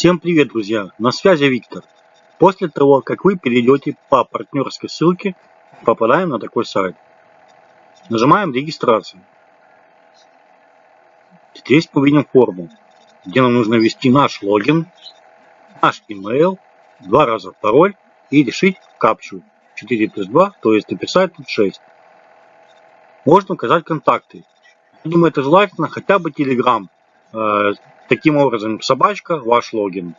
Всем привет, друзья! На связи Виктор. После того, как вы перейдете по партнерской ссылке, попадаем на такой сайт. Нажимаем регистрацию. Здесь мы видим форму, где нам нужно ввести наш логин, наш email, два раза пароль и решить капчу 4 плюс 2, то есть написать тут 6. Можно указать контакты. Думаю, это желательно хотя бы Telegram. Таким образом, собачка, ваш логин.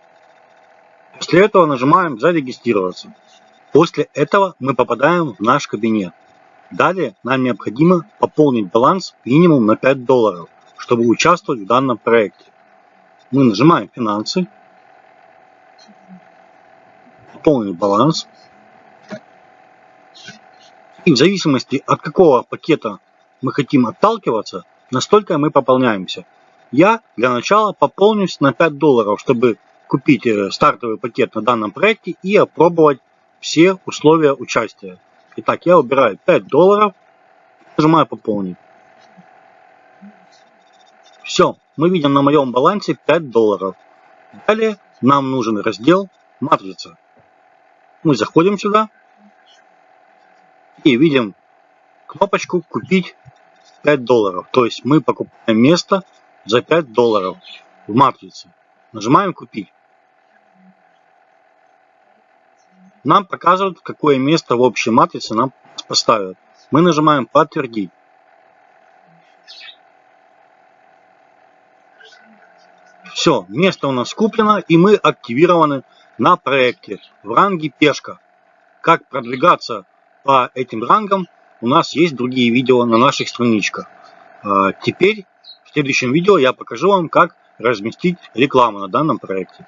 После этого нажимаем «Зарегистрироваться». После этого мы попадаем в наш кабинет. Далее нам необходимо пополнить баланс минимум на 5 долларов, чтобы участвовать в данном проекте. Мы нажимаем «Финансы», «Пополнить баланс». И в зависимости от какого пакета мы хотим отталкиваться, настолько мы пополняемся. Я для начала пополнюсь на 5 долларов, чтобы купить э, стартовый пакет на данном проекте и опробовать все условия участия. Итак, я выбираю 5 долларов, нажимаю пополнить. Все, мы видим на моем балансе 5 долларов. Далее нам нужен раздел матрица. Мы заходим сюда и видим кнопочку купить 5 долларов. То есть мы покупаем место за 5 долларов в матрице. Нажимаем купить. Нам показывают, какое место в общей матрице нам поставят. Мы нажимаем подтвердить. Все, место у нас куплено и мы активированы на проекте в ранге пешка. Как продвигаться по этим рангам у нас есть другие видео на наших страничках. А, теперь в следующем видео я покажу вам, как разместить рекламу на данном проекте.